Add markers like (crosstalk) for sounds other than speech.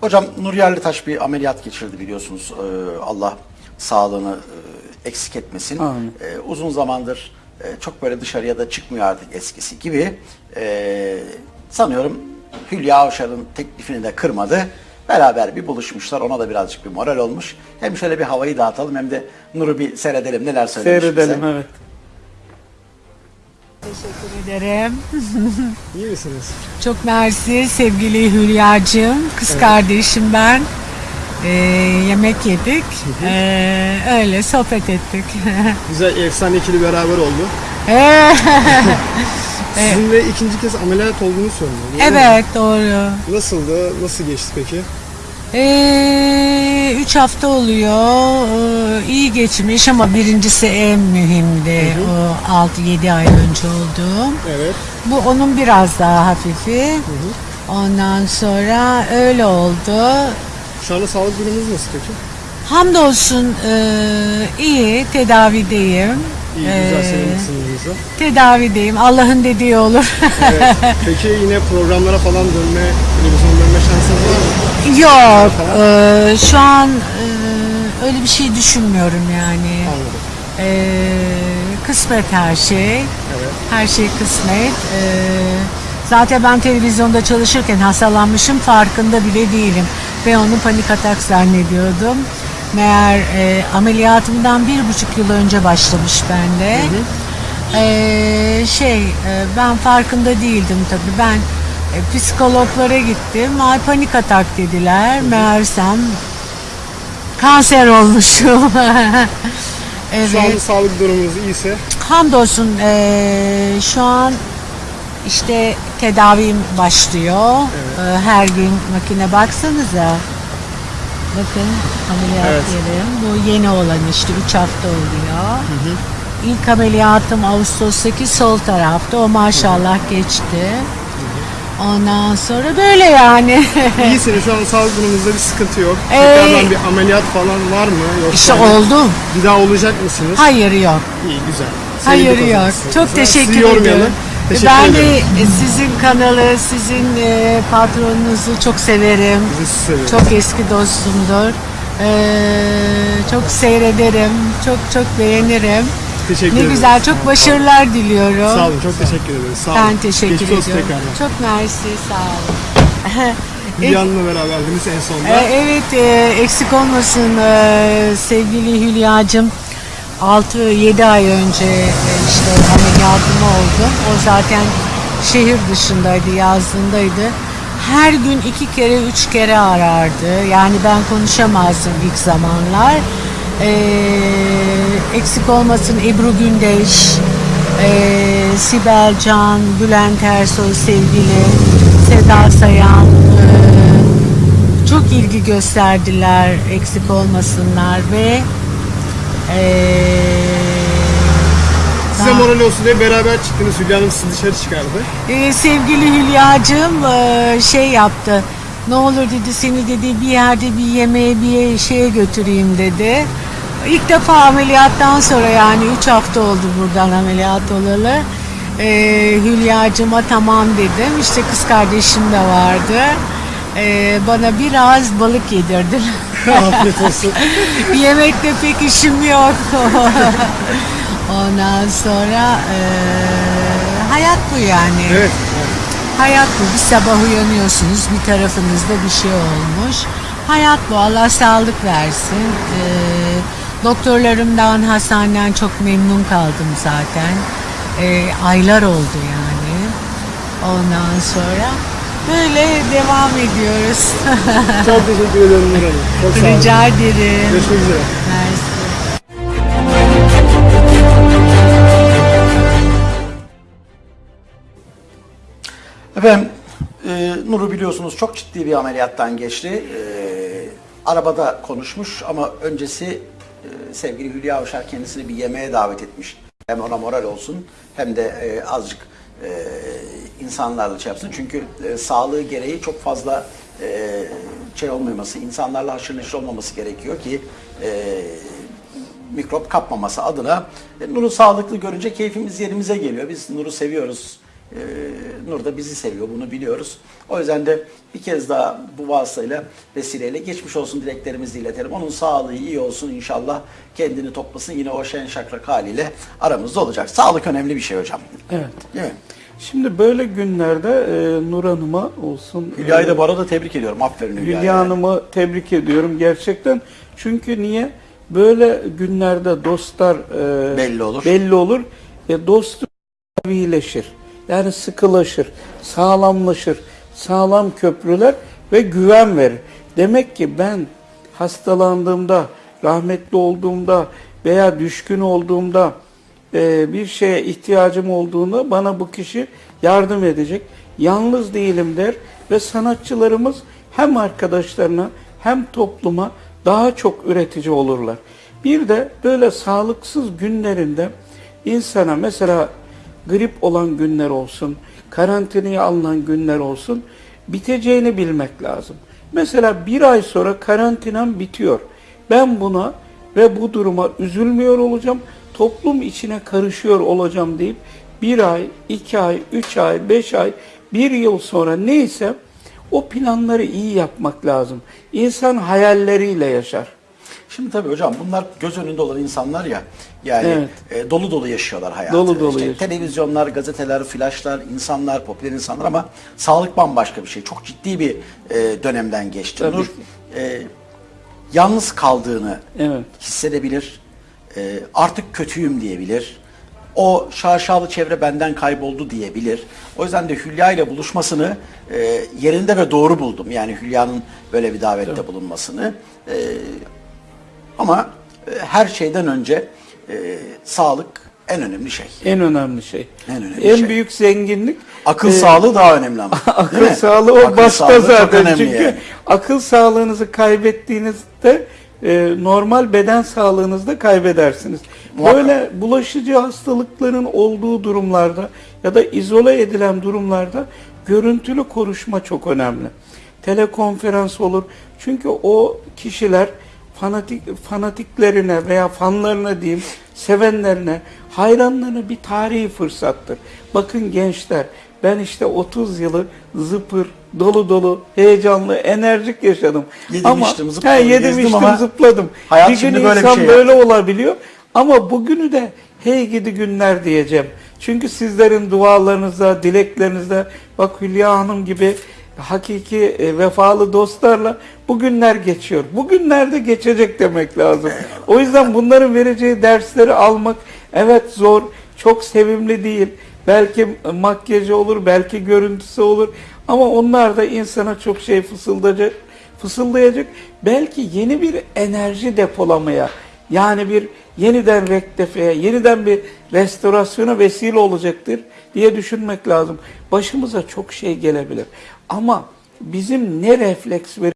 Hocam Nur Yerlitaş bir ameliyat geçirdi biliyorsunuz. Ee, Allah sağlığını e, eksik etmesin. Amin. Ee, uzun zamandır e, çok böyle dışarıya da çıkmıyor artık eskisi gibi. Ee, sanıyorum Hülya Avşar'ın teklifini de kırmadı. Beraber bir buluşmuşlar. Ona da birazcık bir moral olmuş. Hem şöyle bir havayı dağıtalım hem de Nur'u bir seyredelim. Neler söylemiş Seyredelim bize. evet. Teşekkür ederim. (laughs) İyi misiniz? Çok mersi sevgili Hülya'cığım. Kız kardeşim ben. Ee, yemek yedik. Ee, öyle sohbet ettik. (laughs) Güzel efsane ikili beraber oldu. Ee, (laughs) Sizin de ikinci kez ameliyat olduğunu söylüyor. evet doğru. Nasıldı? Nasıl geçti peki? Ee, üç hafta oluyor. Ee, iyi geçmiş ama birincisi en mühimdi. O 6-7 ay önce olduğum. Evet. Bu onun biraz daha hafifi. Ondan sonra öyle oldu. Şu anda sağlık durumunuz nasıl peki? Hamdolsun e, iyi tedavideyim. İyi, Ee, güzel senin sınırınızda. Tedavideyim. Allah'ın dediği olur. Evet. (laughs) Peki yine programlara falan dönme, televizyon dönme şansınız var mı? Yok. e, şu an e, öyle bir şey düşünmüyorum yani. Anladım. E, kısmet her şey. Evet. Her şey kısmet. E, zaten ben televizyonda çalışırken hastalanmışım farkında bile değilim. Ve onu panik atak zannediyordum. Meğer e, ameliyatımdan bir buçuk yıl önce başlamış bende. E, şey e, ben farkında değildim tabii. Ben e, psikologlara gittim. Ay panik atak dediler. Meğersem kanser olmuşum. (laughs) evet. Şu anda sağlık durumunuz iyiyse Hamdolsun eee, şu an işte tedavim başlıyor. Eee, her gün makine baksanıza. Bakın ameliyat Evet. yerim. Bu yeni olan işte 3 hafta oluyor. İlk ameliyatım Ağustos'taki sol tarafta. O maşallah geçti. Ondan sonra böyle yani. (laughs) iyisiniz. Şu an sağlık durumunuzda bir sıkıntı yok. Ee, Tekrardan bir ameliyat falan var mı? Yoksa işte hani oldu. Bir daha olacak mısınız? Hayır yok. İyi güzel. Hayır Sevindik o yok. size. Çok teşekkür yormayalım. Teşekkür ben ederim. de e, sizin kanalı, sizin e, patronunuzu çok severim. Seviyoruz. Çok eski dostumdur. Ee, çok seyrederim. Çok çok beğenirim. Teşekkür Ne ederim. güzel, çok başarılar diliyorum. Sağ olun. Çok teşekkür ederiz. Sağ olun. Ben teşekkür Geçmiş ediyorum. tekrardan. Çok mersi, sağ olun. Hülya Hanım'la beraberdiniz en sonunda. Ee, evet, e, eksik olmasın e, sevgili Hülya'cığım. 6-7 ay önce e, işte ameliyatım oldu. O zaten şehir dışındaydı, yazdığındaydı. Her gün iki kere, üç kere arardı. Yani ben konuşamazdım ilk zamanlar. Ee, eksik olmasın Ebru Gündeş, e, Sibel Can, Bülent Ersoy sevgili, Seda Sayan, e, çok ilgi gösterdiler eksik olmasınlar ve eee Size moral olsun diye beraber çıktınız. Hülya Hanım sizi dışarı çıkardı. Ee, sevgili Hülya'cığım e, şey yaptı. Ne olur dedi seni dedi bir yerde bir yemeğe bir şeye götüreyim dedi. İlk defa ameliyattan sonra yani 3 hafta oldu buradan ameliyat olalı. Ee, Hülya'cığıma tamam dedim. İşte kız kardeşim de vardı. Ee, bana biraz balık yedirdiler. (laughs) (laughs) Afiyet olsun. Yemekle pek işim yok. (laughs) Ondan sonra eee, hayat bu yani. Evet. Hayat bu. Bir sabah uyanıyorsunuz bir tarafınızda bir şey olmuş. Hayat bu. Allah sağlık versin. Eee, doktorlarımdan, hastaneden çok memnun kaldım zaten. Eee, aylar oldu yani. Ondan sonra böyle devam ediyoruz. (laughs) Çok teşekkür ederim Nur Hanım. Çok sağ olun. Rica ederim. Görüşmek üzere. Mersi. Efendim, e, Nur'u biliyorsunuz çok ciddi bir ameliyattan geçti. E, arabada konuşmuş ama öncesi e, sevgili Hülya Avşar kendisini bir yemeğe davet etmiş. Hem ona moral olsun hem de e, azıcık e, insanlarla şey yapsın. Çünkü e, sağlığı gereği çok fazla e, şey olmaması, insanlarla haşır neşir olmaması gerekiyor ki e, mikrop kapmaması adına e, Nur'u sağlıklı görünce keyfimiz yerimize geliyor. Biz Nur'u seviyoruz. Ee, Nur da bizi seviyor, bunu biliyoruz. O yüzden de bir kez daha bu vasıtayla, vesileyle geçmiş olsun dileklerimizi iletelim. Onun sağlığı iyi olsun inşallah. Kendini toplasın yine o şen şakrak haliyle aramızda olacak. Sağlık önemli bir şey hocam. Evet. Değil mi? Şimdi böyle günlerde e, Nur Hanım'a olsun. Hülya'yı e, da bu arada tebrik ediyorum. Aferin Hülya. Hülya Hanım'ı tebrik ediyorum gerçekten. Çünkü niye? Böyle günlerde dostlar e, Belli olur. Belli olur. E, dostluk iyileşir. Yani sıkılaşır, sağlamlaşır. Sağlam köprüler ve güven verir. Demek ki ben hastalandığımda, rahmetli olduğumda veya düşkün olduğumda e, bir şeye ihtiyacım olduğunda bana bu kişi yardım edecek. Yalnız değilim der ve sanatçılarımız hem arkadaşlarına hem topluma daha çok üretici olurlar. Bir de böyle sağlıksız günlerinde insana mesela grip olan günler olsun, karantinaya alınan günler olsun biteceğini bilmek lazım. Mesela bir ay sonra karantinam bitiyor. Ben buna ve bu duruma üzülmüyor olacağım, toplum içine karışıyor olacağım deyip bir ay, iki ay, üç ay, beş ay, bir yıl sonra neyse o planları iyi yapmak lazım. İnsan hayalleriyle yaşar. Şimdi tabii hocam bunlar göz önünde olan insanlar ya. Yani Evet. e, dolu dolu yaşıyorlar hayatı. Dolu dolu İşte yaşıyor. televizyonlar, gazeteler, flaşlar, insanlar, popüler insanlar ama sağlık bambaşka bir şey. Çok ciddi bir e, dönemden geçti. Tabii Nur e, yalnız kaldığını Evet. hissedebilir. E, artık kötüyüm diyebilir. O şaşalı çevre benden kayboldu diyebilir. O yüzden de Hülya ile buluşmasını e, yerinde ve doğru buldum. Yani Hülya'nın böyle bir davette bulunmasını. E, ama e, her şeyden önce e, sağlık en önemli şey. En önemli şey. En önemli şey. büyük zenginlik Akıl e, sağlığı daha önemli ama. (laughs) akıl sağlığı o Akıl başta sağlığı zaten çünkü yani. akıl sağlığınızı kaybettiğinizde e, normal beden sağlığınızı da kaybedersiniz. Muhakkak. Böyle bulaşıcı hastalıkların olduğu durumlarda ya da izole edilen durumlarda görüntülü konuşma çok önemli. Telekonferans olur. Çünkü o kişiler fanatik fanatiklerine veya fanlarına diyeyim, sevenlerine, hayranlarına bir tarihi fırsattır. Bakın gençler, ben işte 30 yılı zıpır, dolu dolu, heyecanlı, enerjik yaşadım. Yedim, ama, içtim, zıpladım, he, yedim, içtim, ama zıpladım. hayat bir gün böyle bir insan şey böyle olabiliyor. Ama bugünü de hey gidi günler diyeceğim. Çünkü sizlerin dualarınızda, dileklerinizde bak Hülya Hanım gibi hakiki e, vefalı dostlarla bugünler geçiyor. Bugünlerde geçecek demek lazım. O yüzden bunların vereceği dersleri almak evet zor, çok sevimli değil. Belki makyajı olur, belki görüntüsü olur. Ama onlar da insana çok şey fısıldayacak, fısıldayacak. Belki yeni bir enerji depolamaya, yani bir yeniden rektefeye, yeniden bir restorasyona vesile olacaktır diye düşünmek lazım. Başımıza çok şey gelebilir. Ama bizim ne refleks ver